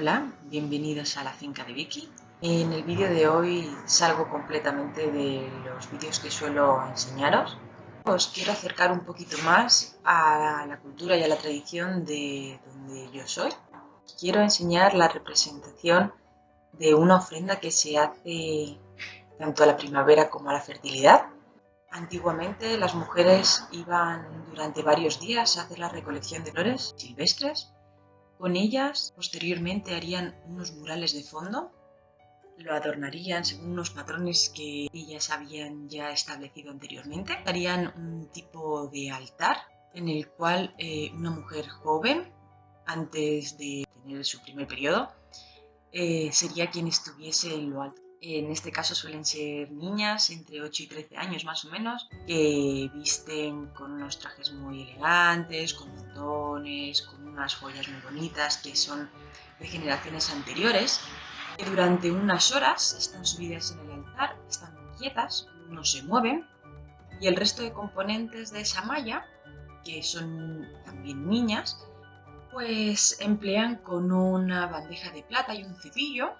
Hola, bienvenidos a la finca de Vicky. En el vídeo de hoy salgo completamente de los vídeos que suelo enseñaros. Os quiero acercar un poquito más a la cultura y a la tradición de donde yo soy. Quiero enseñar la representación de una ofrenda que se hace tanto a la primavera como a la fertilidad. Antiguamente las mujeres iban durante varios días a hacer la recolección de flores silvestres con ellas, posteriormente harían unos murales de fondo, lo adornarían según unos patrones que ellas habían ya establecido anteriormente. Harían un tipo de altar en el cual eh, una mujer joven, antes de tener su primer periodo, eh, sería quien estuviese en lo alto. En este caso suelen ser niñas entre 8 y 13 años más o menos, que visten con unos trajes muy elegantes, con montones, con unas joyas muy bonitas que son de generaciones anteriores, que durante unas horas están subidas en el altar, están quietas, no se mueven, y el resto de componentes de esa malla, que son también niñas, pues emplean con una bandeja de plata y un cepillo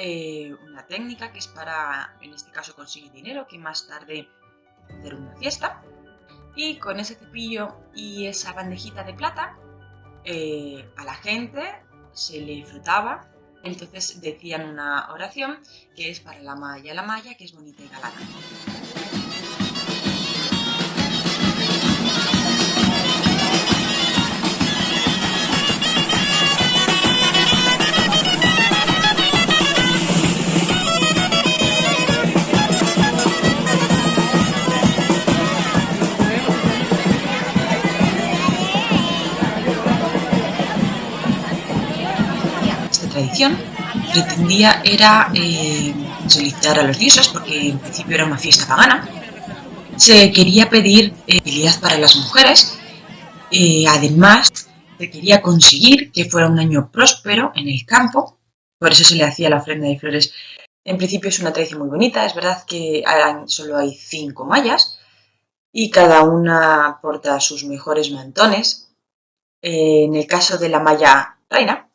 eh, una técnica que es para, en este caso, conseguir dinero, que más tarde hacer una fiesta. Y con ese cepillo y esa bandejita de plata, eh, a la gente se le frutaba. Entonces decían una oración que es para la malla, la malla, que es bonita y galana. Tradición pretendía era eh, solicitar a los dioses, porque en principio era una fiesta pagana. Se quería pedir eh, para las mujeres, eh, además se quería conseguir que fuera un año próspero en el campo, por eso se le hacía la ofrenda de flores. En principio es una tradición muy bonita, es verdad que solo hay cinco mallas y cada una porta sus mejores mantones. En el caso de la malla reina,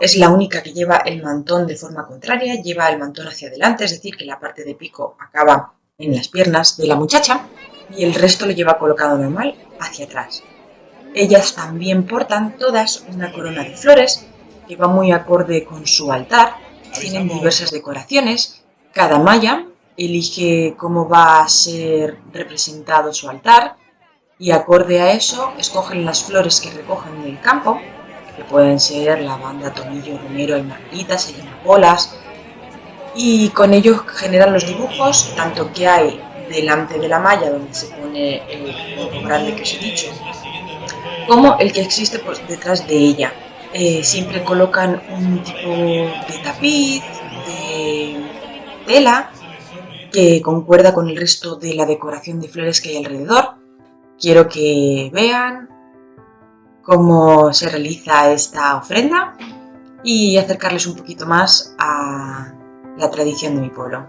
es la única que lleva el mantón de forma contraria, lleva el mantón hacia adelante, es decir, que la parte de pico acaba en las piernas de la muchacha y el resto lo lleva colocado normal hacia atrás. Ellas también portan todas una corona de flores que va muy acorde con su altar, tienen diversas decoraciones, cada malla elige cómo va a ser representado su altar y acorde a eso escogen las flores que recogen en el campo que pueden ser lavanda, tomillo, romero y llaman bolas, y con ellos generan los dibujos, tanto que hay delante de la malla donde se pone el punto grande que os he dicho, como el que existe pues, detrás de ella. Eh, siempre colocan un tipo de tapiz, de tela, que concuerda con el resto de la decoración de flores que hay alrededor. Quiero que vean cómo se realiza esta ofrenda y acercarles un poquito más a la tradición de mi pueblo.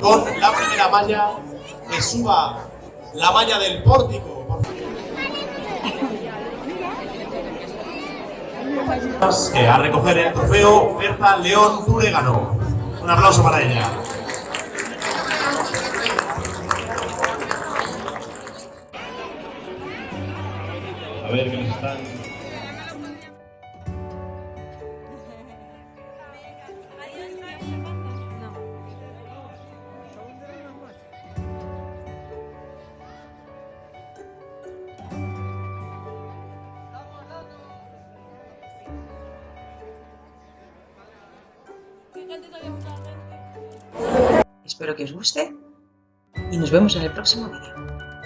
con la primera malla que suba la malla del pórtico. A recoger el trofeo Berta León Zurégano. Un aplauso para ella. A ver qué nos están Espero que os guste y nos vemos en el próximo vídeo.